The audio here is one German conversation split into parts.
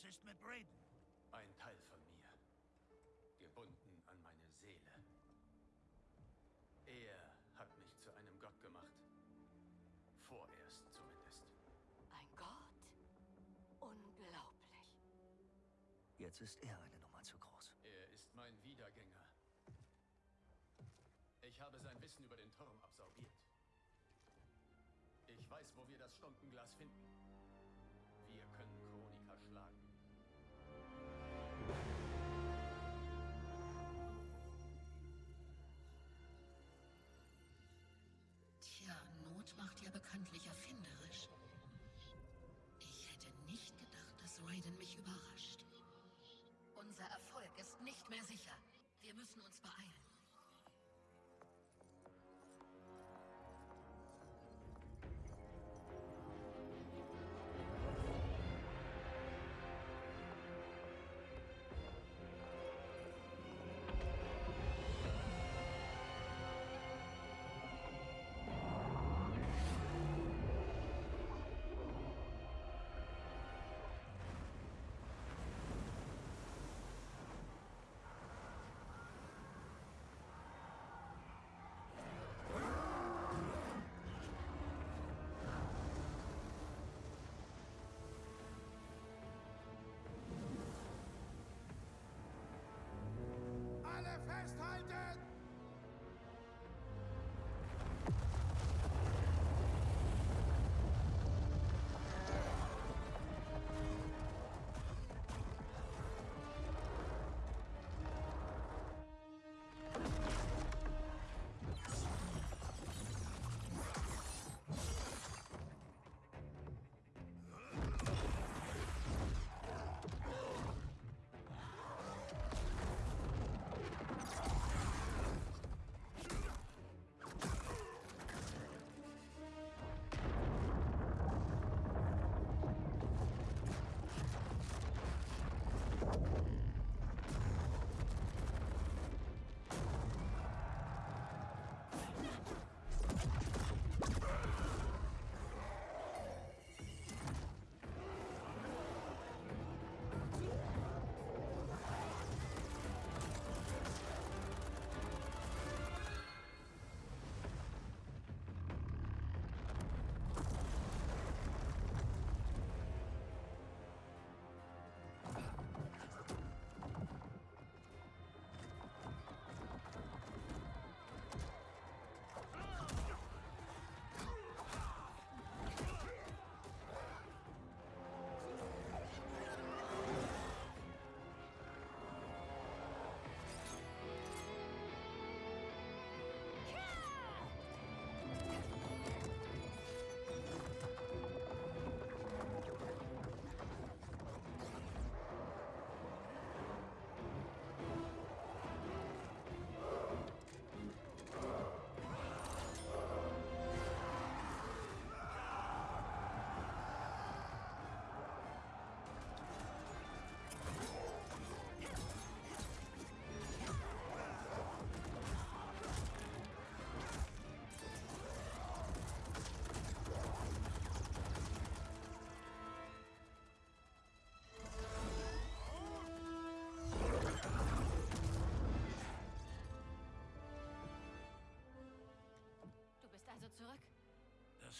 Was ist mit Braden? Ein Teil von mir. Gebunden an meine Seele. Er hat mich zu einem Gott gemacht. Vorerst zumindest. Ein Gott? Unglaublich. Jetzt ist er eine Nummer zu groß. Er ist mein Wiedergänger. Ich habe sein Wissen über den Turm absorbiert. Ich weiß, wo wir das Stundenglas finden. Wir können Chronika schlagen. Macht ja bekanntlich erfinderisch. Ich hätte nicht gedacht, dass Raiden mich überrascht. Unser Erfolg ist nicht mehr sicher. Wir müssen uns beeilen.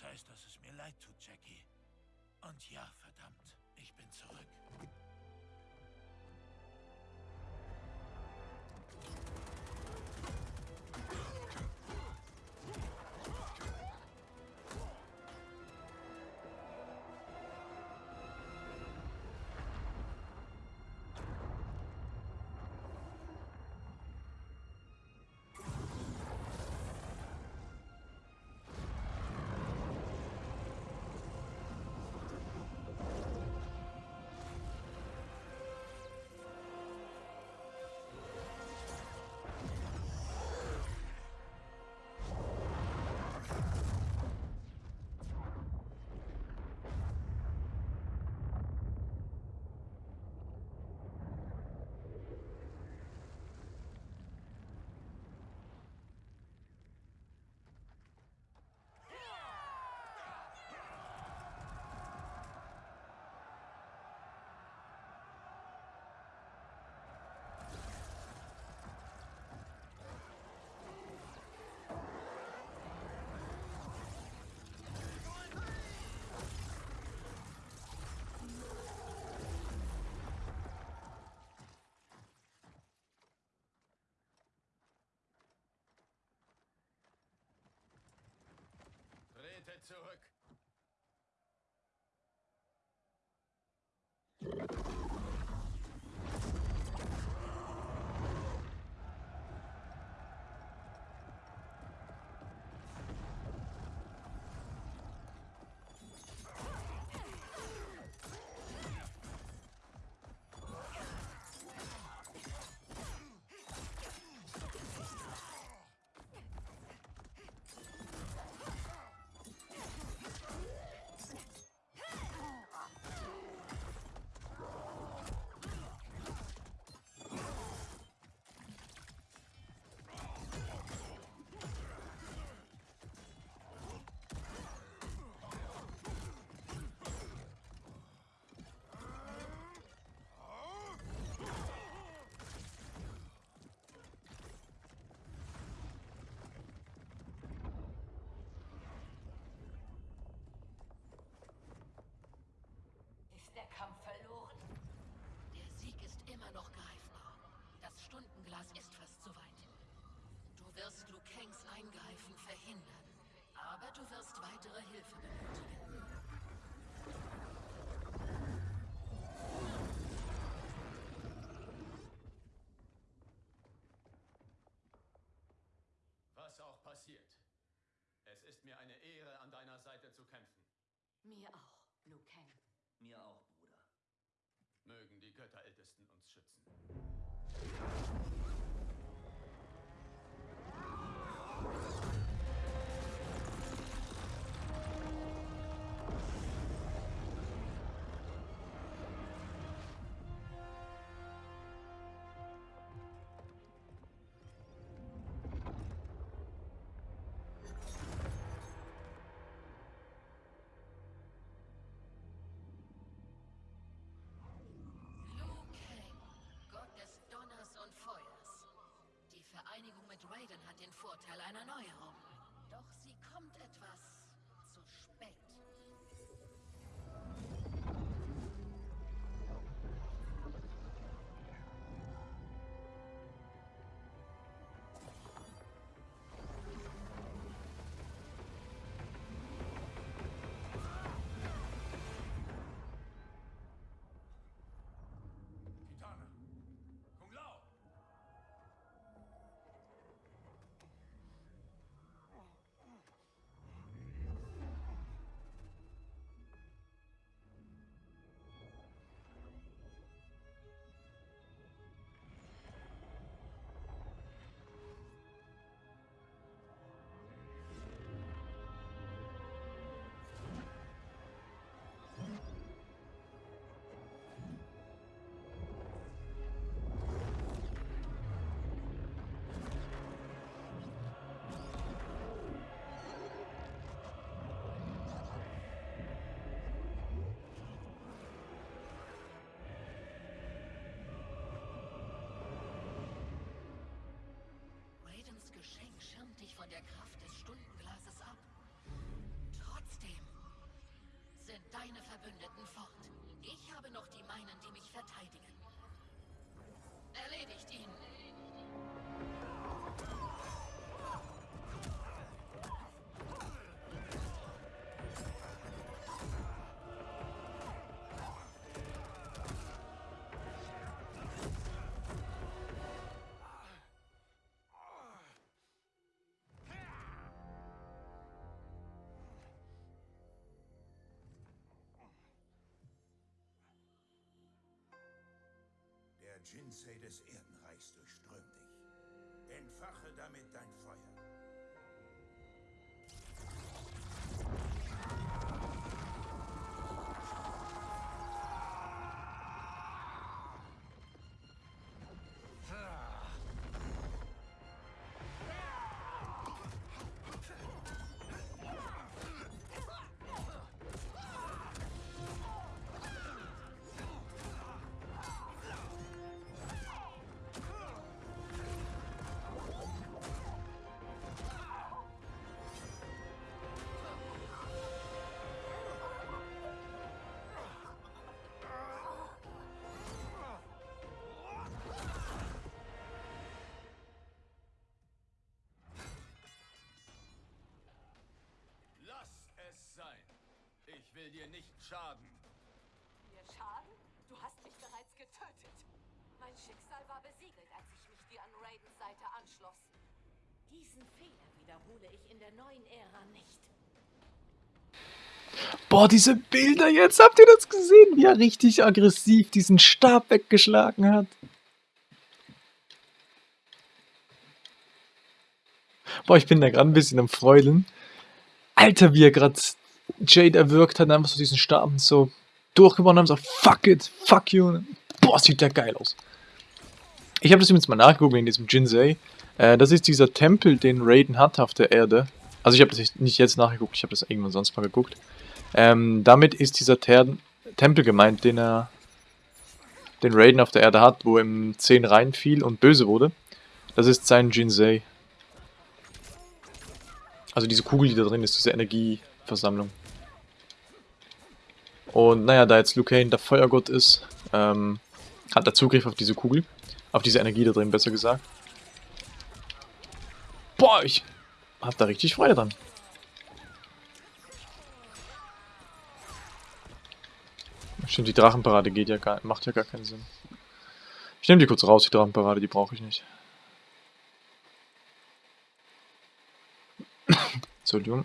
Heißt, dass es mir leid tut, Jackie. Und ja, verdammt, ich bin zurück. to a Stundenglas ist fast zu weit. Du wirst Liu Kangs Eingreifen verhindern. Aber du wirst weitere Hilfe benötigen. Was auch passiert. Es ist mir eine Ehre, an deiner Seite zu kämpfen. Mir auch, Liu Kang. Mir auch, Bruder. Mögen die Götterältesten uns schützen. Vorteil einer Neuerung. Verbündeten fort. Ich habe noch die meinen, die mich verteidigen. Jinsei des Erdenreichs durchströmt dich. Entfache damit dein Feuer. Will dir nicht schaden. Mir schaden? Du hast mich bereits getötet. Mein Schicksal war besiegelt, als ich mich dir an Raidens Seite anschloss. Diesen Fehler wiederhole ich in der neuen Ära nicht. Boah, diese Bilder jetzt, habt ihr das gesehen? Wie er richtig aggressiv diesen Stab weggeschlagen hat. Boah, ich bin da gerade ein bisschen am Freudeln. Alter, wie er gerade Jade erwürgt hat, einfach so diesen Stab so durchgewonnen haben, so fuck it, fuck you. Boah, sieht der geil aus. Ich habe das jetzt mal nachgeguckt in diesem Jinsei. Äh, das ist dieser Tempel, den Raiden hat auf der Erde. Also ich habe das nicht jetzt nachgeguckt, ich habe das irgendwann sonst mal geguckt. Ähm, damit ist dieser Ter Tempel gemeint, den er, den Raiden auf der Erde hat, wo im 10 reinfiel und böse wurde. Das ist sein Jinsei. Also diese Kugel, die da drin ist, diese Energieversammlung. Und naja, da jetzt Luke Kane der Feuergott ist, ähm, hat er Zugriff auf diese Kugel. Auf diese Energie da drin, besser gesagt. Boah, ich hab da richtig Freude dran. Stimmt, die Drachenparade geht ja gar, macht ja gar keinen Sinn. Ich nehme die kurz raus, die Drachenparade, die brauche ich nicht. Entschuldigung.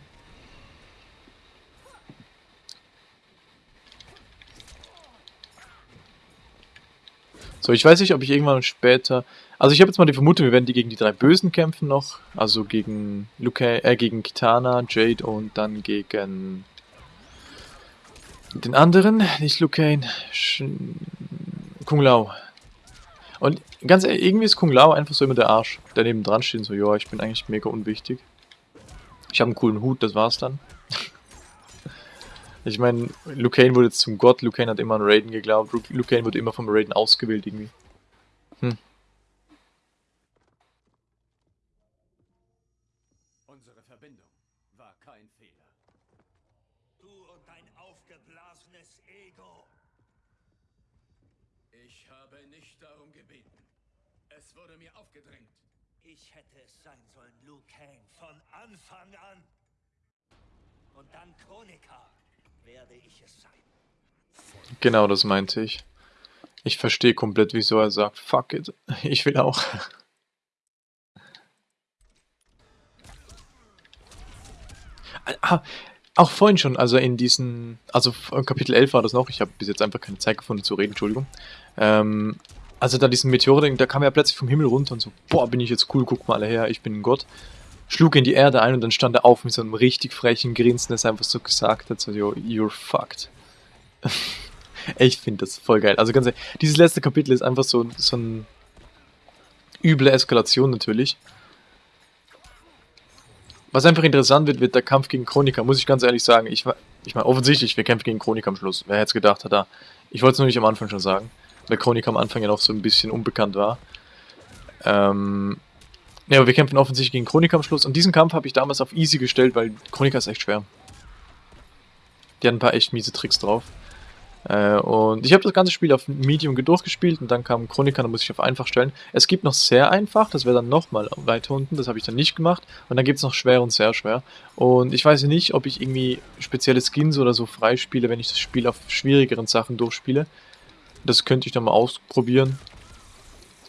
So, ich weiß nicht, ob ich irgendwann später... Also ich habe jetzt mal die Vermutung, wir werden die gegen die drei Bösen kämpfen noch. Also gegen Luke, äh, gegen Kitana, Jade und dann gegen den anderen, nicht Luke Kane, Kung Lao. Und ganz ehrlich, irgendwie ist Kung Lao einfach so immer der Arsch, der neben dran steht so, ja, ich bin eigentlich mega unwichtig. Ich habe einen coolen Hut, das war's dann. Ich meine, Luke Kane wurde jetzt zum Gott, Luke Kane hat immer an Raiden geglaubt, Luke Kane wurde immer vom Raiden ausgewählt irgendwie. Hm. Unsere Verbindung war kein Fehler. Du und dein aufgeblasenes Ego. Ich habe nicht darum gebeten. Es wurde mir aufgedrängt. Ich hätte es sein sollen, Liu Kang, von Anfang an. Und dann Chronika Genau, das meinte ich. Ich verstehe komplett, wieso er sagt, fuck it, ich will auch. Ah, auch vorhin schon, also in diesen, also Kapitel 11 war das noch, ich habe bis jetzt einfach keine Zeit gefunden zu reden, Entschuldigung. Ähm, also da diesen Meteor, da kam er plötzlich vom Himmel runter und so, boah, bin ich jetzt cool, guck mal alle her, ich bin ein Gott. Schlug in die Erde ein und dann stand er auf mit so einem richtig frechen Grinsen, das einfach so gesagt hat, so, yo, you're fucked. ich finde das voll geil. Also ganz ehrlich, dieses letzte Kapitel ist einfach so, so eine üble Eskalation natürlich. Was einfach interessant wird, wird der Kampf gegen Chronika, muss ich ganz ehrlich sagen. Ich, ich meine, offensichtlich, wir kämpfen gegen Chronika am Schluss. Wer hätte es gedacht, hat da. Ich wollte es nur nicht am Anfang schon sagen, weil Chronika am Anfang ja noch so ein bisschen unbekannt war. Ähm, ja, aber wir kämpfen offensichtlich gegen Chronika am Schluss. Und diesen Kampf habe ich damals auf easy gestellt, weil Chronika ist echt schwer. Die hat ein paar echt miese Tricks drauf. Äh, und ich habe das ganze Spiel auf Medium durchgespielt und dann kam Chronika, da muss ich auf einfach stellen. Es gibt noch sehr einfach, das wäre dann nochmal weiter unten, das habe ich dann nicht gemacht. Und dann gibt es noch schwer und sehr schwer. Und ich weiß nicht, ob ich irgendwie spezielle Skins oder so freispiele, wenn ich das Spiel auf schwierigeren Sachen durchspiele. Das könnte ich dann mal ausprobieren.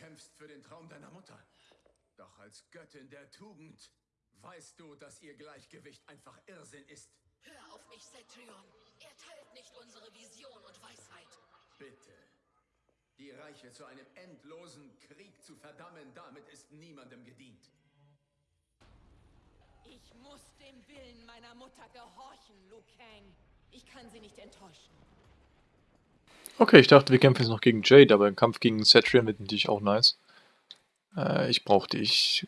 kämpfst für den Traum deiner Mutter. Doch als Göttin der Tugend weißt du, dass ihr Gleichgewicht einfach Irrsinn ist. Hör auf mich, Cetrion. Er teilt nicht unsere Vision und Weisheit. Bitte. Die Reiche zu einem endlosen Krieg zu verdammen, damit ist niemandem gedient. Ich muss dem Willen meiner Mutter gehorchen, Liu Kang. Ich kann sie nicht enttäuschen. Okay, ich dachte, wir kämpfen jetzt noch gegen Jade, aber ein Kampf gegen Cetrion wird natürlich auch nice. Äh, ich brauchte ich...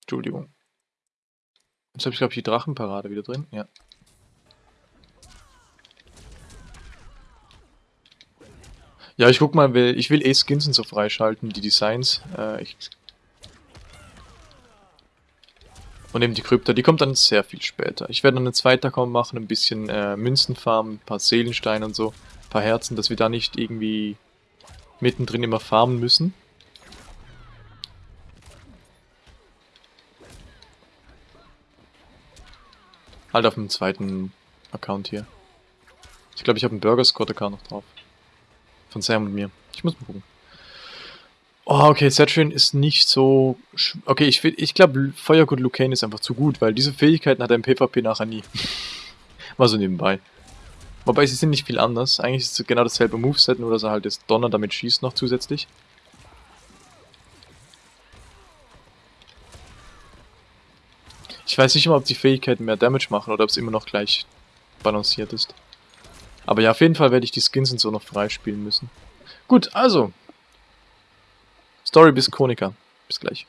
Entschuldigung. Jetzt habe ich, glaube ich, die Drachenparade wieder drin. Ja. Ja, ich guck mal, ich will eh Skins und so freischalten, die Designs. Äh, ich und eben die Krypta, die kommt dann sehr viel später. Ich werde dann einen zweiten Account machen, ein bisschen äh, Münzen farmen, ein paar Seelensteine und so, paar Herzen, dass wir da nicht irgendwie mittendrin immer farmen müssen. Halt auf dem zweiten Account hier. Ich glaube, ich habe einen Burger Squad Account noch drauf. Von Sam und mir. Ich muss mal gucken. Oh, okay, Cetrion ist nicht so... Okay, ich, ich glaube, Feuergott Lucane ist einfach zu gut, weil diese Fähigkeiten hat im PvP nachher nie. Mal so nebenbei. Wobei, sie sind nicht viel anders. Eigentlich ist es genau dasselbe Moveset, nur dass er halt das Donner damit schießt noch zusätzlich. Ich weiß nicht immer, ob die Fähigkeiten mehr Damage machen oder ob es immer noch gleich balanciert ist. Aber ja, auf jeden Fall werde ich die Skins und so noch freispielen müssen. Gut, also. Story bis Chronika. Bis gleich.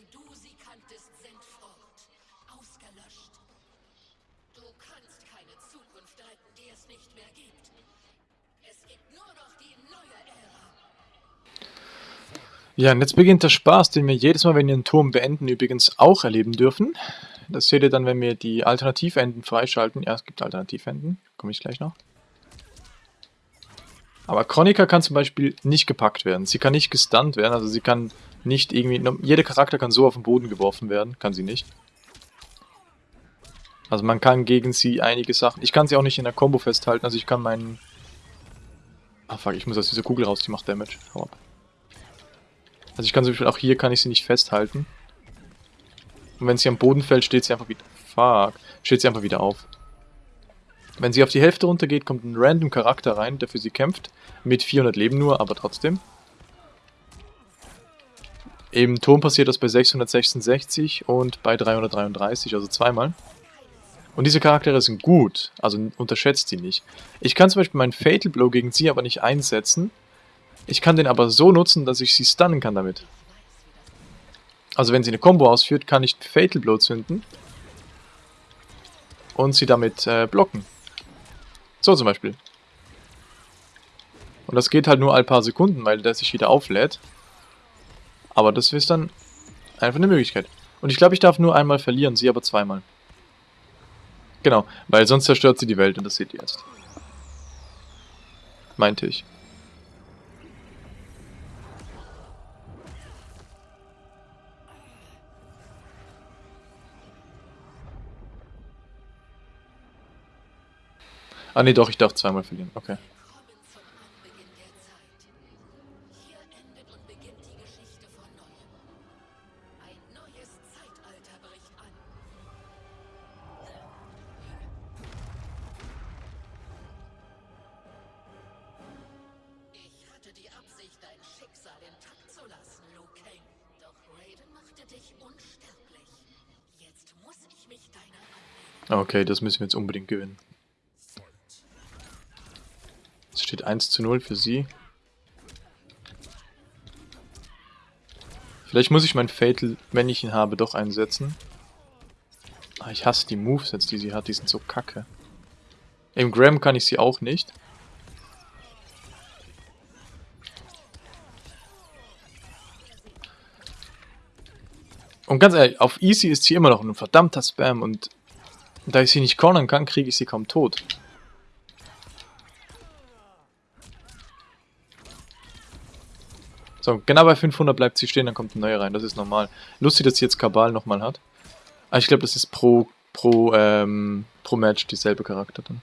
Wie du sie kanntest, sind fort. Ausgelöscht. Du kannst keine Zukunft retten, die es nicht mehr gibt. Es gibt nur noch die neue Ära. Ja, und jetzt beginnt der Spaß, den wir jedes Mal, wenn wir einen Turm beenden, übrigens auch erleben dürfen. Das seht ihr dann, wenn wir die Alternativenden freischalten. Ja, es gibt Alternativenden. Komme ich gleich noch. Aber Chronica kann zum Beispiel nicht gepackt werden. Sie kann nicht gestunt werden, also sie kann nicht irgendwie... Jeder Charakter kann so auf den Boden geworfen werden, kann sie nicht. Also man kann gegen sie einige Sachen... Ich kann sie auch nicht in der Combo festhalten, also ich kann meinen... Ah fuck, ich muss aus dieser Kugel raus, die macht Damage. Hau ab. Also ich kann zum Beispiel auch hier kann ich sie nicht festhalten. Und wenn sie am Boden fällt, steht sie einfach wieder... Fuck. Steht sie einfach wieder auf. Wenn sie auf die Hälfte runtergeht, kommt ein random Charakter rein, der für sie kämpft. Mit 400 Leben nur, aber trotzdem. Im Turm passiert das bei 666 und bei 333, also zweimal. Und diese Charaktere sind gut, also unterschätzt sie nicht. Ich kann zum Beispiel meinen Fatal Blow gegen sie aber nicht einsetzen. Ich kann den aber so nutzen, dass ich sie stunnen kann damit. Also wenn sie eine Combo ausführt, kann ich Fatal Blow zünden. Und sie damit äh, blocken. So zum Beispiel. Und das geht halt nur ein paar Sekunden, weil der sich wieder auflädt. Aber das ist dann einfach eine Möglichkeit. Und ich glaube, ich darf nur einmal verlieren, sie aber zweimal. Genau, weil sonst zerstört sie die Welt und das seht ihr jetzt. Meinte ich. Ah nee, doch, ich darf zweimal verlieren. Okay. Okay, das müssen wir jetzt unbedingt gewinnen. Es steht 1 zu 0 für sie. Vielleicht muss ich mein Fatal, wenn ich ihn habe, doch einsetzen. Ah, ich hasse die Moves jetzt, die sie hat. Die sind so kacke. Im Graham kann ich sie auch nicht. Und ganz ehrlich, auf Easy ist sie immer noch ein verdammter Spam und da ich sie nicht cornern kann, kriege ich sie kaum tot. So, genau bei 500 bleibt sie stehen, dann kommt eine neue rein, das ist normal. Lustig, dass sie jetzt Kabal nochmal hat. Aber ich glaube, das ist pro, pro, ähm, pro Match dieselbe Charakter dann.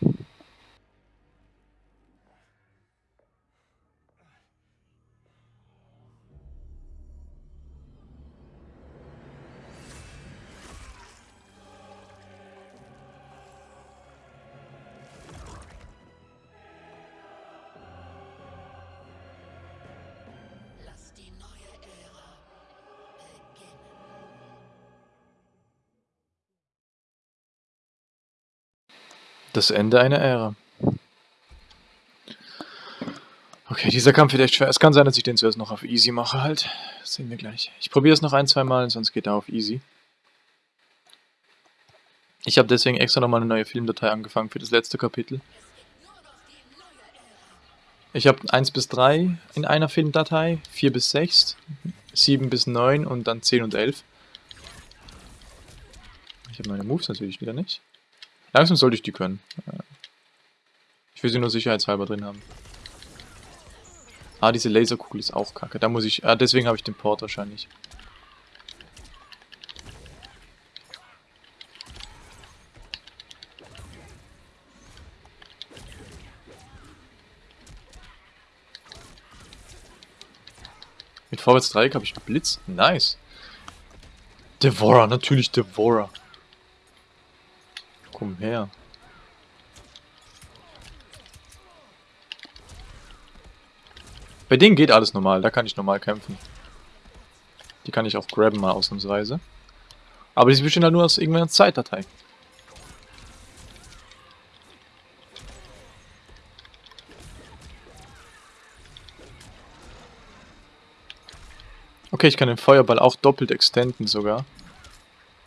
Das Ende einer Ära. Okay, dieser Kampf wird echt schwer. Es kann sein, dass ich den zuerst noch auf Easy mache halt. Das sehen wir gleich. Ich probiere es noch ein, zwei Mal, sonst geht er auf Easy. Ich habe deswegen extra nochmal eine neue Filmdatei angefangen für das letzte Kapitel. Ich habe 1 bis 3 in einer Filmdatei, 4 bis 6, 7 bis 9 und dann 10 und 11. Ich habe meine Moves natürlich wieder nicht. Langsam sollte ich die können. Ich will sie nur sicherheitshalber drin haben. Ah, diese Laserkugel ist auch kacke. Da muss ich... Ah, deswegen habe ich den Port wahrscheinlich. Mit Vorwärts Dreieck habe ich Blitz. Nice. Devora, natürlich Devora. Komm her. Bei denen geht alles normal, da kann ich normal kämpfen. Die kann ich auch grabben mal ausnahmsweise. Aber die bestehen halt nur aus irgendeiner Zeitdatei. Okay, ich kann den Feuerball auch doppelt extenden sogar.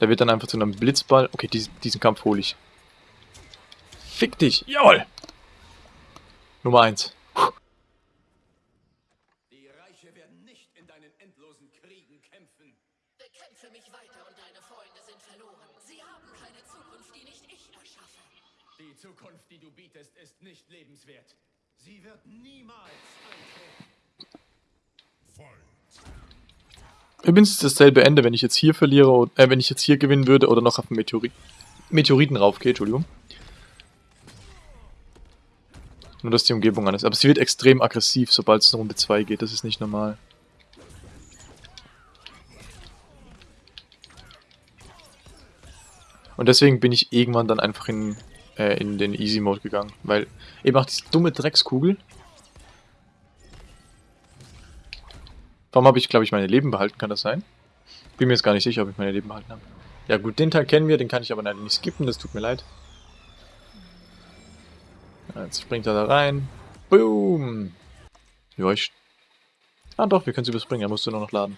Der wird dann einfach zu einem Blitzball. Okay, diesen, diesen Kampf hole ich. Fick dich! Jawohl! Nummer 1. Ist dasselbe Ende, wenn ich jetzt hier verliere, äh, wenn ich jetzt hier gewinnen würde oder noch auf den Meteori Meteoriten raufgehe, Entschuldigung. Nur, dass die Umgebung anders ist. Aber sie wird extrem aggressiv, sobald es in Runde 2 geht. Das ist nicht normal. Und deswegen bin ich irgendwann dann einfach in, äh, in den Easy Mode gegangen. Weil eben auch diese dumme Dreckskugel. Warum habe ich, glaube ich, meine Leben behalten? Kann das sein? Bin mir jetzt gar nicht sicher, ob ich meine Leben behalten habe. Ja gut, den Teil kennen wir, den kann ich aber leider nicht skippen, das tut mir leid. Jetzt springt er da rein. Boom! Ja, ich... Ah doch, wir können es überspringen, er musste nur noch laden.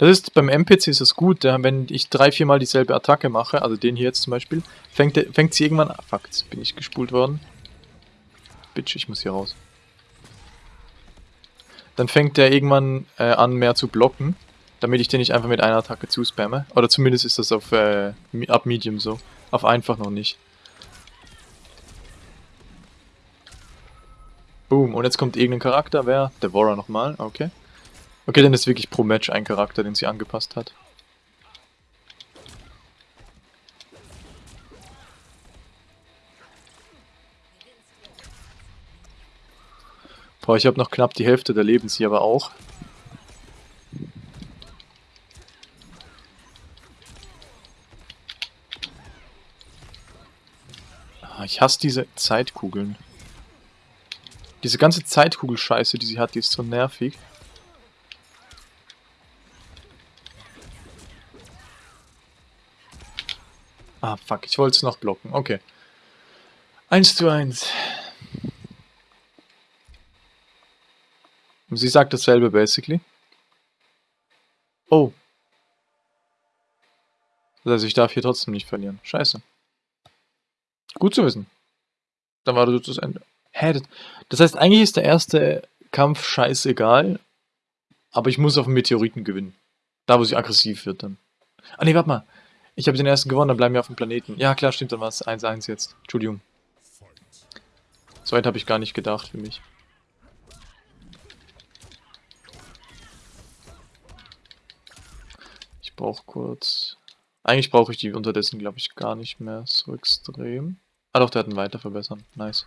Das ist, beim NPC ist es gut, ja, wenn ich drei, viermal dieselbe Attacke mache, also den hier jetzt zum Beispiel, fängt, fängt sie irgendwann... Ah, fuck, jetzt bin ich gespult worden. Bitch, ich muss hier raus. Dann fängt der irgendwann äh, an, mehr zu blocken, damit ich den nicht einfach mit einer Attacke zuspamme. Oder zumindest ist das auf äh, ab Medium so. Auf einfach noch nicht. Boom, und jetzt kommt irgendein Charakter, wer? Devora nochmal, okay. Okay, dann ist wirklich pro Match ein Charakter, den sie angepasst hat. Boah, ich habe noch knapp die Hälfte der Lebens hier aber auch. Ah, Ich hasse diese Zeitkugeln. Diese ganze Zeitkugelscheiße, die sie hat, die ist so nervig. Ah, fuck, ich wollte es noch blocken. Okay. 1 zu 1. Sie sagt dasselbe, basically. Oh. Das heißt, ich darf hier trotzdem nicht verlieren. Scheiße. Gut zu wissen. Dann war das das Ende. Hä? Das heißt, eigentlich ist der erste Kampf scheißegal. Aber ich muss auf den Meteoriten gewinnen. Da, wo sie aggressiv wird dann. Ah ne, warte mal. Ich habe den ersten gewonnen, dann bleiben wir auf dem Planeten. Ja, klar, stimmt, dann war es 1-1 jetzt. Entschuldigung. So weit habe ich gar nicht gedacht für mich. Ich brauche kurz... Eigentlich brauche ich die unterdessen, glaube ich, gar nicht mehr so extrem. Ah doch, der hat einen weiter verbessern. Nice.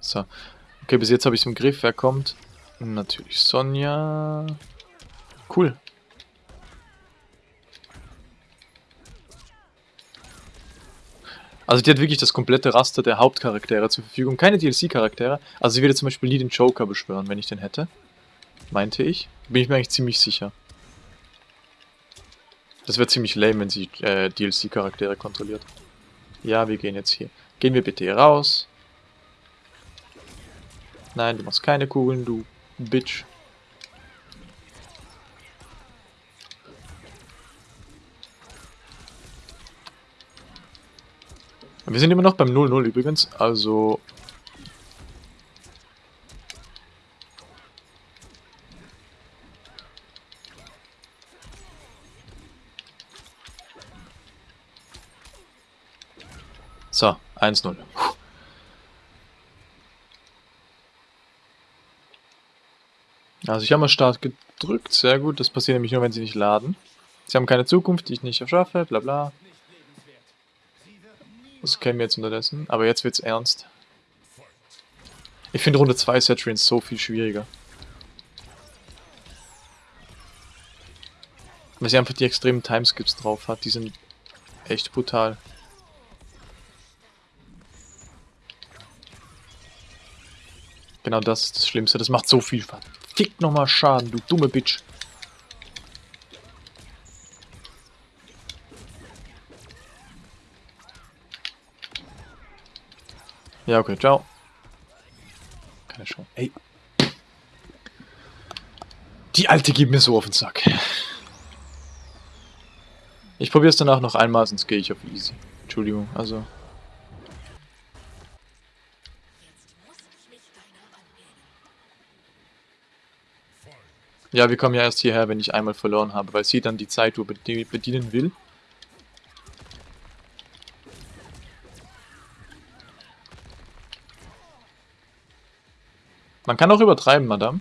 So. Okay, bis jetzt habe ich es im Griff. Wer kommt? Natürlich Sonja. Cool. Also die hat wirklich das komplette Raster der Hauptcharaktere zur Verfügung. Keine DLC-Charaktere. Also sie würde zum Beispiel nie den Joker beschwören, wenn ich den hätte. Meinte ich. Bin ich mir eigentlich ziemlich sicher. Das wäre ziemlich lame, wenn sie äh, DLC-Charaktere kontrolliert. Ja, wir gehen jetzt hier. Gehen wir bitte hier raus. Nein, du machst keine Kugeln, du Bitch. Wir sind immer noch beim 0-0 übrigens, also... So, 1-0. Also ich habe mal Start gedrückt, sehr gut. Das passiert nämlich nur, wenn sie nicht laden. Sie haben keine Zukunft, die ich nicht erschaffe, bla bla. Das kennen wir jetzt unterdessen, aber jetzt wird's ernst. Ich finde Runde 2 Saturins so viel schwieriger. Weil sie einfach die extremen Timeskips drauf hat, die sind echt brutal. Genau das ist das Schlimmste, das macht so viel verfickt nochmal Schaden, du dumme Bitch. Ja, okay, ciao. Keine Chance. Ey. Die Alte geht mir so auf den Sack. Ich probiere es danach noch einmal, sonst gehe ich auf easy. Entschuldigung, also... Ja, wir kommen ja erst hierher, wenn ich einmal verloren habe, weil sie dann die Zeituhr bedienen will. Man kann auch übertreiben, Madame.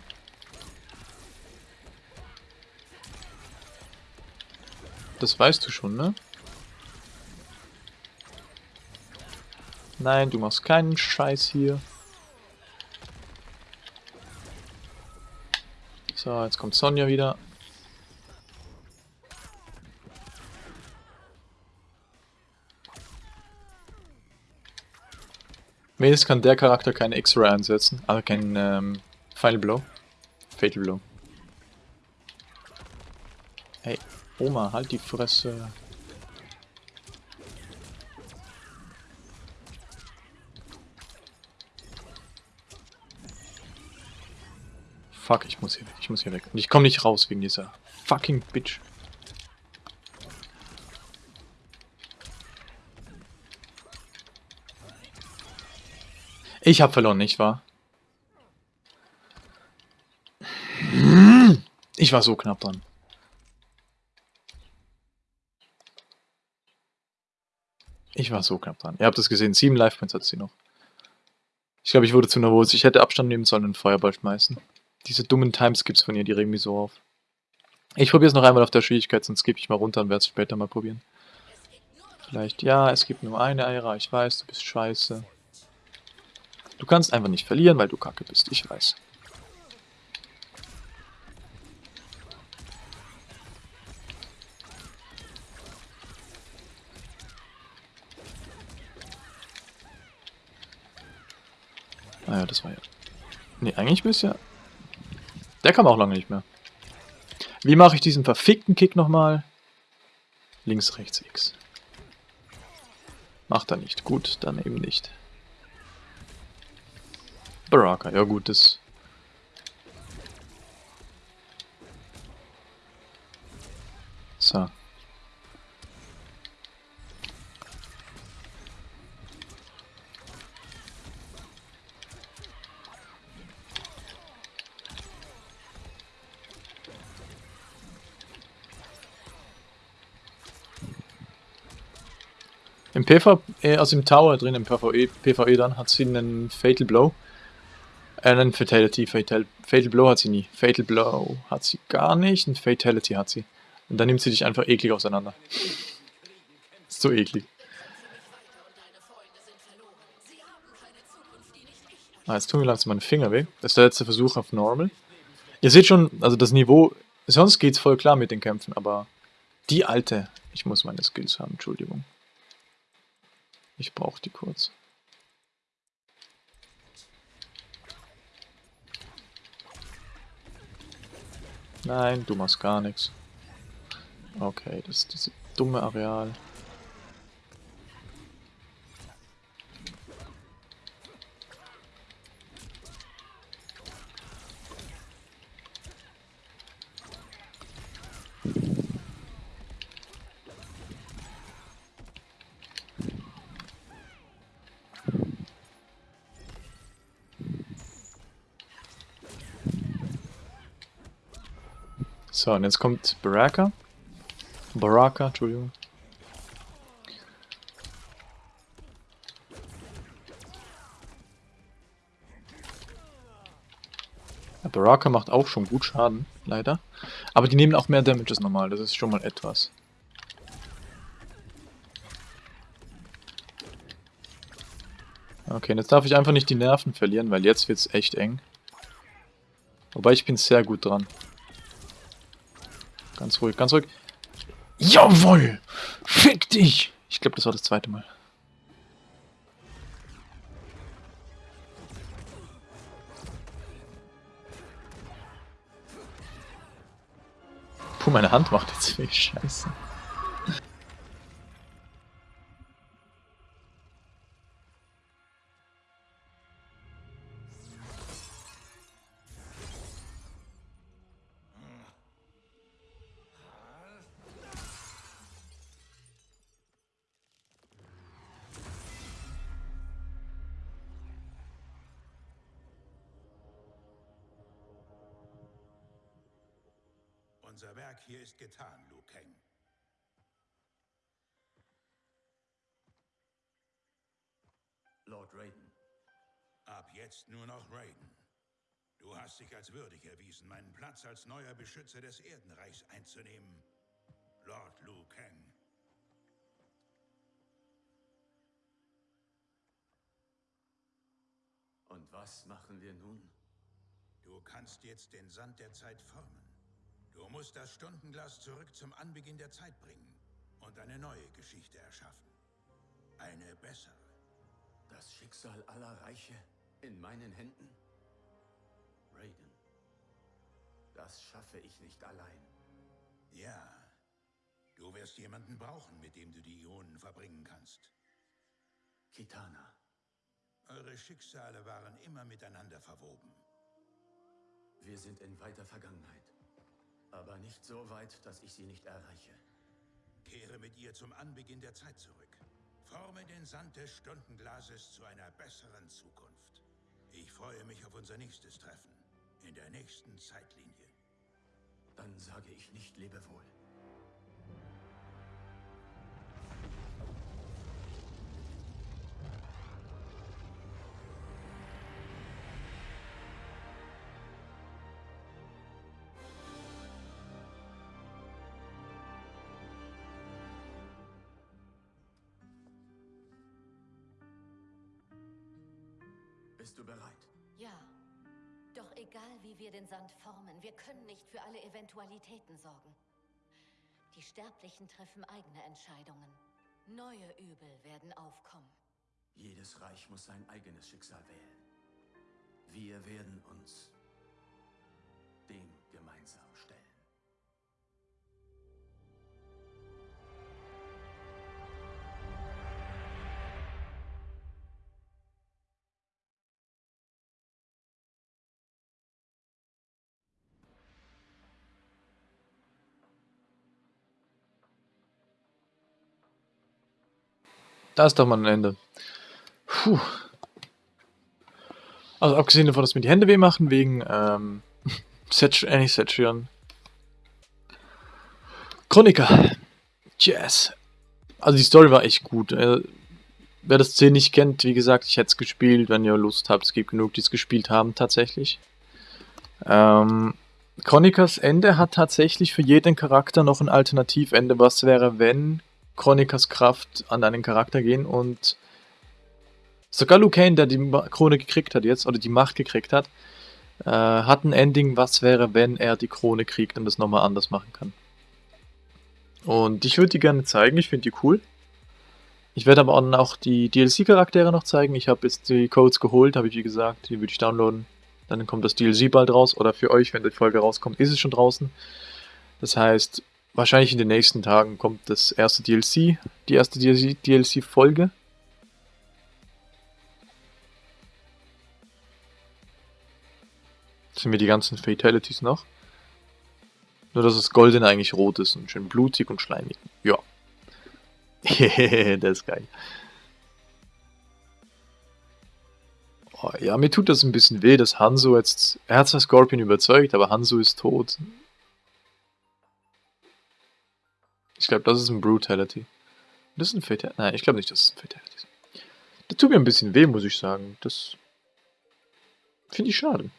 Das weißt du schon, ne? Nein, du machst keinen Scheiß hier. So, jetzt kommt Sonja wieder. Wenigstens kann der Charakter keine X-Ray einsetzen, aber kein ähm, Final Blow. Fatal Blow. Hey, Oma, halt die Fresse. Fuck, ich muss hier weg, ich muss hier weg. Und ich komme nicht raus wegen dieser fucking Bitch. Ich habe verloren, nicht wahr? Ich war so knapp dran. Ich war so knapp dran. Ihr habt es gesehen, sieben Life Points hat sie noch. Ich glaube, ich wurde zu nervös. Ich hätte Abstand nehmen sollen und Feuerball schmeißen diese dummen Timeskips von ihr, die regen mich so auf. Ich probiere es noch einmal auf der Schwierigkeit, sonst gebe ich mal runter und werde es später mal probieren. Vielleicht, ja, es gibt nur eine Eira, ich weiß, du bist scheiße. Du kannst einfach nicht verlieren, weil du kacke bist, ich weiß. Ah ja, das war ja... Ne, eigentlich bist du ja... Der kam auch lange nicht mehr. Wie mache ich diesen verfickten Kick nochmal? Links, rechts, X. Macht er nicht. Gut, dann eben nicht. Baraka, ja gut, das... So. Im PvE, also im Tower drin, im PvE, PvE dann, hat sie einen Fatal Blow. Äh, einen Fatality, Fatal, Fatal Blow hat sie nie. Fatal Blow hat sie gar nicht, ein Fatality hat sie. Und dann nimmt sie dich einfach eklig auseinander. Ist so eklig. Ah, jetzt tun mir langsam meine Finger weh. Das ist der letzte Versuch auf Normal. Ihr seht schon, also das Niveau, sonst geht's voll klar mit den Kämpfen, aber die alte, ich muss meine Skills haben, Entschuldigung. Ich brauche die kurz. Nein, du machst gar nichts. Okay, das ist dieses dumme Areal. So, und jetzt kommt Baraka. Baraka, Entschuldigung. Ja, Baraka macht auch schon gut Schaden, leider. Aber die nehmen auch mehr Damage als normal, das ist schon mal etwas. Okay, jetzt darf ich einfach nicht die Nerven verlieren, weil jetzt wird es echt eng. Wobei ich bin sehr gut dran. Ganz ruhig, ganz ruhig. Jawoll! Fick dich! Ich glaube, das war das zweite Mal. Puh, meine Hand macht jetzt weh. Scheiße. Jetzt nur noch Raiden. Du hast dich als würdig erwiesen, meinen Platz als neuer Beschützer des Erdenreichs einzunehmen. Lord Liu Kang. Und was machen wir nun? Du kannst jetzt den Sand der Zeit formen. Du musst das Stundenglas zurück zum Anbeginn der Zeit bringen und eine neue Geschichte erschaffen. Eine bessere. Das Schicksal aller Reiche in meinen Händen? Raiden, das schaffe ich nicht allein. Ja, du wirst jemanden brauchen, mit dem du die Ionen verbringen kannst. Kitana. Eure Schicksale waren immer miteinander verwoben. Wir sind in weiter Vergangenheit. Aber nicht so weit, dass ich sie nicht erreiche. Kehre mit ihr zum Anbeginn der Zeit zurück. Forme den Sand des Stundenglases zu einer besseren Zukunft. Ich freue mich auf unser nächstes Treffen. In der nächsten Zeitlinie. Dann sage ich nicht Lebewohl. Bist du bereit? Ja. Doch egal, wie wir den Sand formen, wir können nicht für alle Eventualitäten sorgen. Die Sterblichen treffen eigene Entscheidungen. Neue Übel werden aufkommen. Jedes Reich muss sein eigenes Schicksal wählen. Wir werden uns Da ist doch mal ein Ende. Puh. Also abgesehen davon, dass mir die Hände weh machen, wegen ähm, Setch, äh, Setchion. Chroniker. Yes. Also die Story war echt gut. Äh, wer das 10 nicht kennt, wie gesagt, ich hätte es gespielt, wenn ihr Lust habt. Es gibt genug, die es gespielt haben, tatsächlich. Ähm, Chronikers Ende hat tatsächlich für jeden Charakter noch ein Alternativende. Was wäre, wenn Chronikers Kraft an einen Charakter gehen und sogar Luke Kane, der die Krone gekriegt hat jetzt, oder die Macht gekriegt hat, äh, hat ein Ending, was wäre, wenn er die Krone kriegt und das nochmal anders machen kann. Und ich würde die gerne zeigen, ich finde die cool. Ich werde aber auch die DLC-Charaktere noch zeigen. Ich habe jetzt die Codes geholt, habe ich wie gesagt, die würde ich downloaden. Dann kommt das DLC bald raus, oder für euch, wenn die Folge rauskommt, ist es schon draußen. Das heißt, wahrscheinlich in den nächsten Tagen kommt das erste DLC, die erste DLC-Folge. Sind mir die ganzen Fatalities noch. Nur, dass das Golden eigentlich rot ist und schön blutig und schleimig. Ja. das ist geil. Oh, ja, mir tut das ein bisschen weh, dass Hanzo jetzt... Er hat zwar Scorpion überzeugt, aber Hanzo ist tot. Ich glaube, das ist ein Brutality. Das ist ein Fatality. Nein, ich glaube nicht, dass es ein Fatality ist. Das tut mir ein bisschen weh, muss ich sagen. Das finde ich schade.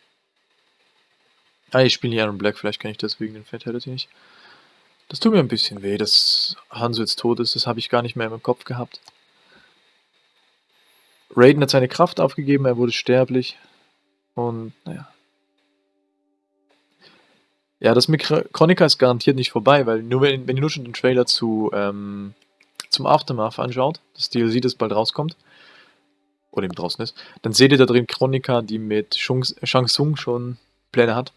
Ah, ich spiele nicht Iron Black, vielleicht kann ich deswegen den Fatality nicht. Das tut mir ein bisschen weh, dass Hanzo jetzt tot ist. Das habe ich gar nicht mehr im Kopf gehabt. Raiden hat seine Kraft aufgegeben, er wurde sterblich. Und, naja. Ja, das mit Chronica ist garantiert nicht vorbei, weil nur wenn, wenn ihr nur schon den Trailer zu, ähm, zum Aftermath anschaut, das DLC, das bald rauskommt, oder eben draußen ist, dann seht ihr da drin Chronica, die mit Shang Tsung schon Pläne hat.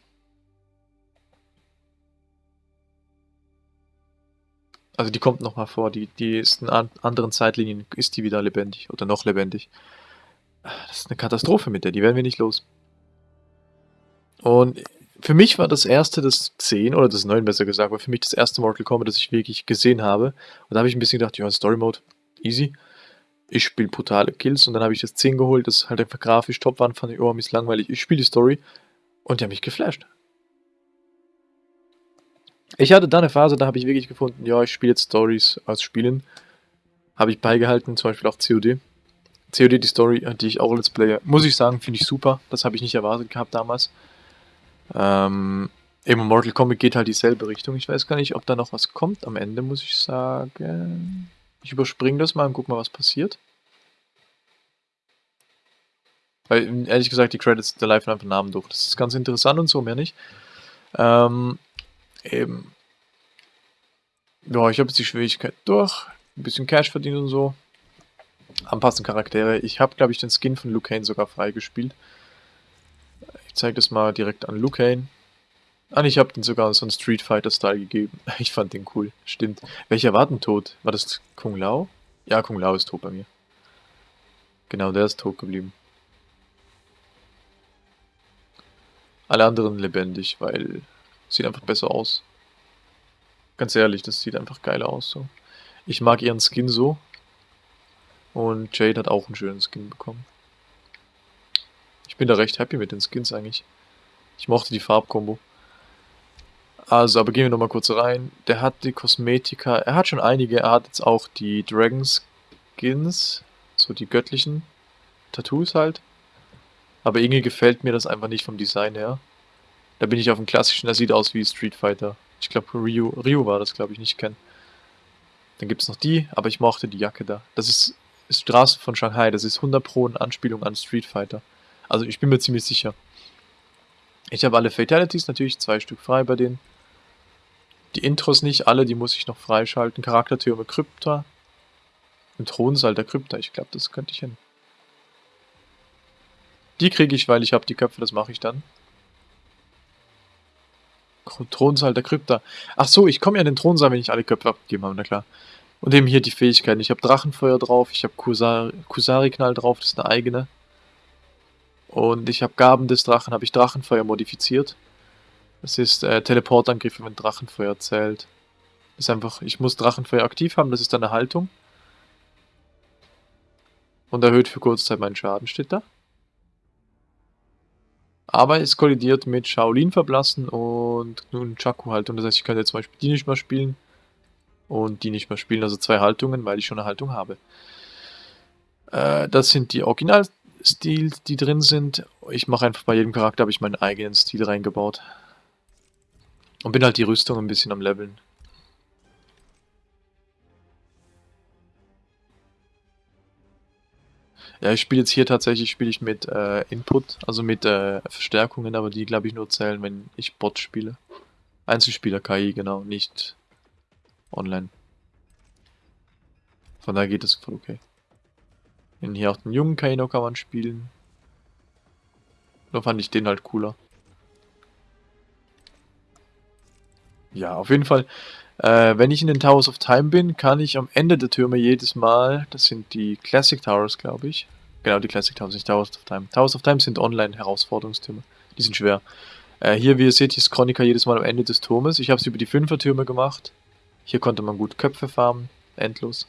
Also die kommt nochmal vor, die, die ist in anderen Zeitlinien, ist die wieder lebendig oder noch lebendig. Das ist eine Katastrophe mit der, die werden wir nicht los. Und für mich war das erste das 10 oder das 9 besser gesagt, war für mich das erste Mortal Kombat, das ich wirklich gesehen habe. Und da habe ich ein bisschen gedacht, ja, Story Mode, easy. Ich spiele brutale Kills und dann habe ich das 10 geholt, das halt einfach grafisch top war, fand ich, oh, ist langweilig. Ich spiele die Story und die haben mich geflasht. Ich hatte da eine Phase, da habe ich wirklich gefunden, ja, ich spiele jetzt Stories aus Spielen. Habe ich beigehalten, zum Beispiel auch COD. COD, die Story, die ich auch als Player, muss ich sagen, finde ich super. Das habe ich nicht erwartet gehabt damals. Ähm, eben Mortal Kombat geht halt dieselbe Richtung. Ich weiß gar nicht, ob da noch was kommt am Ende, muss ich sagen. Ich überspringe das mal und guck mal, was passiert. Weil, ehrlich gesagt, die Credits der Live einfach Namen durch. Das ist ganz interessant und so, mehr nicht. Ähm, eben. Ja, ich habe jetzt die Schwierigkeit durch. Ein bisschen Cash verdient und so. Anpassen Charaktere. Ich habe, glaube ich, den Skin von Luke Kane sogar freigespielt. Ich zeige das mal direkt an Luke Kane. Ah, ich habe den sogar so einen Street Fighter-Style gegeben. Ich fand den cool. Stimmt. Welcher war denn tot? War das Kung Lao? Ja, Kung Lao ist tot bei mir. Genau, der ist tot geblieben. Alle anderen lebendig, weil sieht einfach besser aus. Ganz ehrlich, das sieht einfach geil aus. So. Ich mag ihren Skin so. Und Jade hat auch einen schönen Skin bekommen. Bin da recht happy mit den Skins eigentlich. Ich mochte die Farbkombo. Also, aber gehen wir nochmal kurz rein. Der hat die Kosmetika, er hat schon einige, er hat jetzt auch die Dragon Skins, so die göttlichen Tattoos halt. Aber irgendwie gefällt mir das einfach nicht vom Design her. Da bin ich auf dem klassischen, der sieht aus wie Street Fighter. Ich glaube Ryu, Ryu war das, glaube ich, nicht kennen. Dann gibt es noch die, aber ich mochte die Jacke da. Das ist, ist Straße von Shanghai, das ist 100 Pro eine Anspielung an Street Fighter. Also ich bin mir ziemlich sicher. Ich habe alle Fatalities, natürlich zwei Stück frei bei denen. Die Intros nicht, alle, die muss ich noch freischalten. Charaktertürme Krypta. Im Thronsaal der Krypta, ich glaube, das könnte ich hin. Die kriege ich, weil ich habe die Köpfe, das mache ich dann. Thronsaal der Krypta. Ach so, ich komme ja in den Thronsaal, wenn ich alle Köpfe abgegeben habe, na klar. Und eben hier die Fähigkeiten. Ich habe Drachenfeuer drauf, ich habe Kusari-Knall drauf, das ist eine eigene. Und ich habe Gaben des Drachen, habe ich Drachenfeuer modifiziert. Das ist äh, Teleportangriffe, wenn Drachenfeuer zählt. Das ist einfach, ich muss Drachenfeuer aktiv haben, das ist eine Haltung. Und erhöht für Kurzzeit meinen Schaden, steht da. Aber es kollidiert mit Shaolin verblassen und nun Chaku-Haltung. Das heißt, ich könnte jetzt zum Beispiel die nicht mehr spielen und die nicht mehr spielen. Also zwei Haltungen, weil ich schon eine Haltung habe. Äh, das sind die Original-Stils, die drin sind. Ich mache einfach bei jedem Charakter habe ich meinen eigenen Stil reingebaut. Und bin halt die Rüstung ein bisschen am Leveln. Ja, ich spiele jetzt hier tatsächlich spiele ich mit äh, Input, also mit äh, Verstärkungen, aber die glaube ich nur zählen, wenn ich Bot spiele. Einzelspieler KI, genau, nicht online. Von daher geht es voll okay. Und hier auch den jungen Kaino kann man spielen. Da fand ich den halt cooler. Ja, auf jeden Fall. Äh, wenn ich in den Towers of Time bin, kann ich am Ende der Türme jedes Mal, das sind die Classic Towers, glaube ich. Genau, die Classic Towers, nicht Towers of Time. Towers of Time sind Online-Herausforderungstürme. Die sind schwer. Äh, hier, wie ihr seht, ist Chronica jedes Mal am Ende des Turmes. Ich habe es über die Fünfer-Türme gemacht. Hier konnte man gut Köpfe farmen, endlos.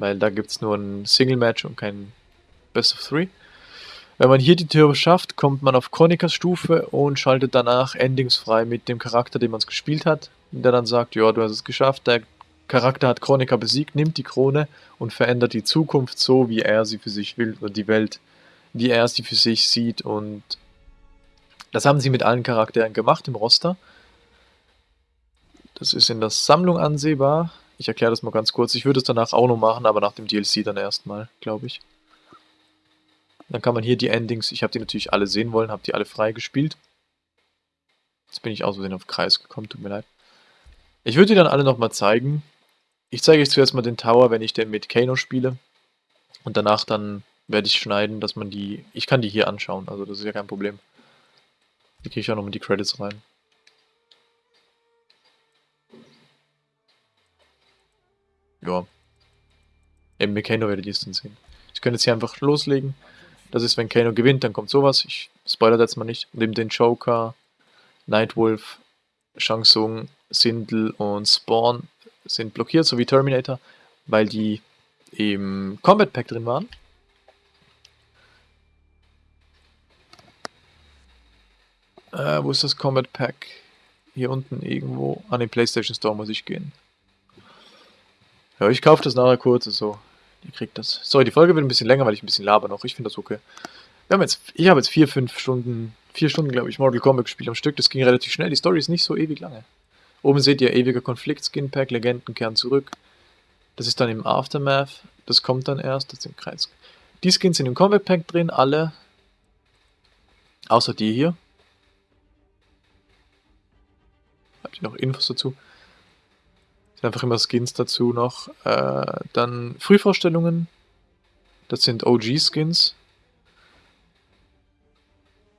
Weil da gibt es nur ein Single-Match und kein Best of Three. Wenn man hier die Tür schafft, kommt man auf Chronikas Stufe und schaltet danach Endings frei mit dem Charakter, den man es gespielt hat. Der dann sagt, ja, du hast es geschafft, der Charakter hat Chronika besiegt, nimmt die Krone und verändert die Zukunft so, wie er sie für sich will, oder die Welt, wie er sie für sich sieht. Und das haben sie mit allen Charakteren gemacht im Roster. Das ist in der Sammlung ansehbar. Ich erkläre das mal ganz kurz. Ich würde es danach auch noch machen, aber nach dem DLC dann erstmal, glaube ich. Dann kann man hier die Endings, ich habe die natürlich alle sehen wollen, habe die alle frei gespielt. Jetzt bin ich aus Versehen auf Kreis gekommen, tut mir leid. Ich würde die dann alle nochmal zeigen. Ich zeige euch zuerst mal den Tower, wenn ich den mit Kano spiele. Und danach dann werde ich schneiden, dass man die... Ich kann die hier anschauen, also das ist ja kein Problem. Hier kriege ich auch nochmal die Credits rein. Ja, eben mit Kano werdet ihr es dann sehen. Ich könnte jetzt hier einfach loslegen. Das ist, wenn Kano gewinnt, dann kommt sowas. Ich spoilere jetzt mal nicht. Neben den Joker, Nightwolf, Shang Tsung, Sindel und Spawn sind blockiert, sowie Terminator, weil die im Combat Pack drin waren. Äh, wo ist das Combat Pack? Hier unten irgendwo. An den PlayStation Store muss ich gehen. Ja, ich kaufe das nachher kurz, so. Ihr kriegt das. Sorry, die Folge wird ein bisschen länger, weil ich ein bisschen laber noch. Ich finde das okay. Wir haben jetzt, ich habe jetzt vier, fünf Stunden, vier Stunden, glaube ich, Mortal Kombat gespielt am Stück. Das ging relativ schnell. Die Story ist nicht so ewig lange. Oben seht ihr ewiger Konflikt, Skin Pack, Legenden kehren zurück. Das ist dann im Aftermath. Das kommt dann erst. Das im Kreis. Die Skins sind im Combat Pack drin, alle. Außer die hier. Habt ihr noch Infos dazu? Sind einfach immer Skins dazu noch. Äh, dann Frühvorstellungen. Das sind OG-Skins.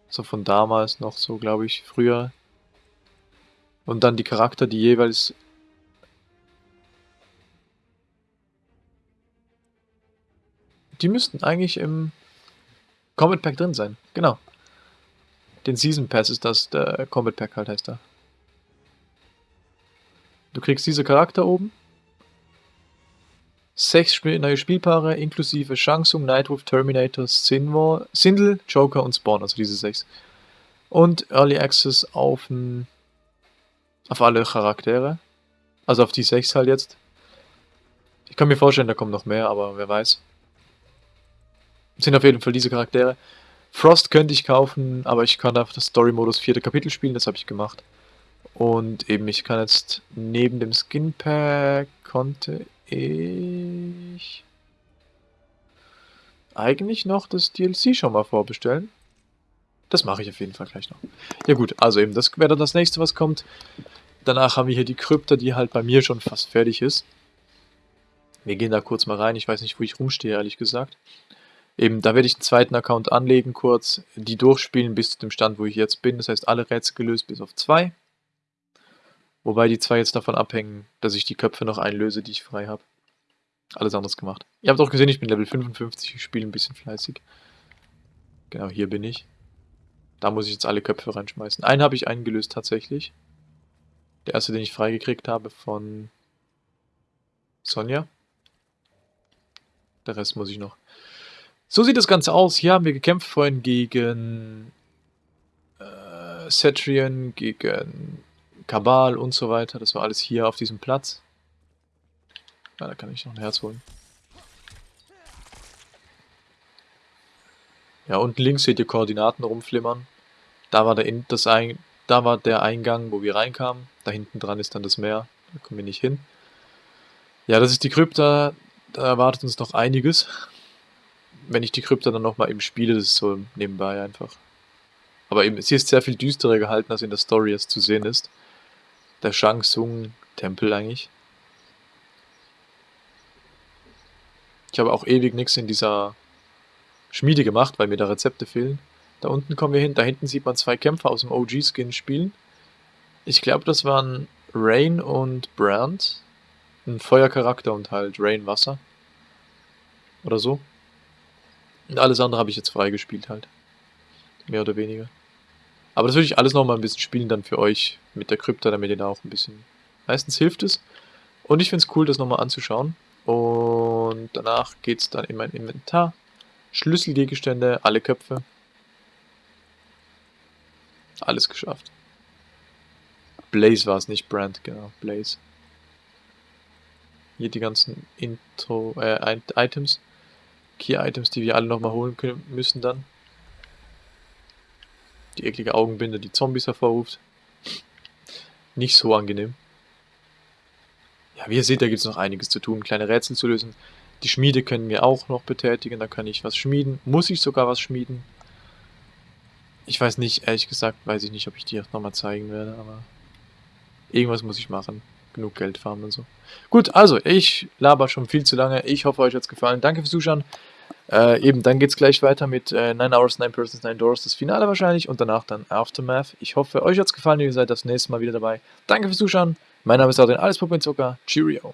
So von damals noch so, glaube ich, früher. Und dann die Charakter, die jeweils... Die müssten eigentlich im Combat Pack drin sein. Genau. Den Season Pass ist das, der Combat Pack halt heißt da. Du kriegst diese Charakter oben. Sechs neue Spielpaare inklusive Shansung, Nightwolf, Terminator, Sinwar, Sindel, Joker und Spawn, also diese sechs. Und Early Access auf, auf alle Charaktere. Also auf die sechs halt jetzt. Ich kann mir vorstellen, da kommen noch mehr, aber wer weiß. Sind auf jeden Fall diese Charaktere. Frost könnte ich kaufen, aber ich kann auf das Story-Modus vierte Kapitel spielen, das habe ich gemacht. Und eben, ich kann jetzt neben dem Skin Pack konnte ich eigentlich noch das DLC schon mal vorbestellen. Das mache ich auf jeden Fall gleich noch. Ja gut, also eben, das wäre dann das nächste, was kommt. Danach haben wir hier die Krypta, die halt bei mir schon fast fertig ist. Wir gehen da kurz mal rein. Ich weiß nicht, wo ich rumstehe, ehrlich gesagt. Eben, da werde ich einen zweiten Account anlegen kurz, die durchspielen bis zu dem Stand, wo ich jetzt bin. Das heißt, alle Rätsel gelöst bis auf zwei. Wobei die zwei jetzt davon abhängen, dass ich die Köpfe noch einlöse, die ich frei habe. Alles anderes gemacht. Ihr habt auch gesehen, ich bin Level 55, ich spiele ein bisschen fleißig. Genau, hier bin ich. Da muss ich jetzt alle Köpfe reinschmeißen. Einen habe ich eingelöst tatsächlich. Der erste, den ich freigekriegt habe von Sonja. Der Rest muss ich noch. So sieht das Ganze aus. Hier haben wir gekämpft vorhin gegen äh, Cetrian, gegen Kabal und so weiter. Das war alles hier auf diesem Platz. Ja, da kann ich noch ein Herz holen. Ja, unten links seht ihr Koordinaten rumflimmern. Da war der, das Ein da war der Eingang, wo wir reinkamen. Da hinten dran ist dann das Meer. Da kommen wir nicht hin. Ja, das ist die Krypta. Da erwartet uns noch einiges. Wenn ich die Krypta dann nochmal eben spiele, das ist so nebenbei einfach. Aber eben, sie ist sehr viel düsterer gehalten, als in der Story jetzt zu sehen ist. Der Shang Tsung Tempel eigentlich. Ich habe auch ewig nichts in dieser Schmiede gemacht, weil mir da Rezepte fehlen. Da unten kommen wir hin. Da hinten sieht man zwei Kämpfer aus dem OG-Skin spielen. Ich glaube, das waren Rain und Brand. Ein Feuercharakter und halt Rain Wasser. Oder so. Und alles andere habe ich jetzt freigespielt halt. Mehr oder weniger. Aber das würde ich alles nochmal ein bisschen spielen dann für euch mit der Krypta, damit ihr da auch ein bisschen... Meistens hilft es. Und ich finde es cool, das nochmal anzuschauen. Und danach geht es dann in mein Inventar. Schlüsselgegenstände, alle Köpfe. Alles geschafft. Blaze war es, nicht Brand, genau, Blaze. Hier die ganzen Intro, äh, Items. Key-Items, die wir alle nochmal holen können, müssen dann. Die eklige Augenbinde, die Zombies hervorruft. Nicht so angenehm. Ja, wie ihr seht, da gibt es noch einiges zu tun, kleine Rätsel zu lösen. Die Schmiede können wir auch noch betätigen, da kann ich was schmieden. Muss ich sogar was schmieden. Ich weiß nicht, ehrlich gesagt, weiß ich nicht, ob ich die auch nochmal zeigen werde, aber irgendwas muss ich machen. Genug Geld farmen und so. Gut, also, ich laber schon viel zu lange. Ich hoffe, euch hat es gefallen. Danke fürs Zuschauen. Äh, eben, dann geht es gleich weiter mit äh, 9 Hours, 9 Persons, 9 Doors, das Finale wahrscheinlich und danach dann Aftermath. Ich hoffe, euch hat es gefallen, ihr seid das nächste Mal wieder dabei. Danke fürs Zuschauen. Mein Name ist Adrian, alles Puppe Zucker. Cheerio.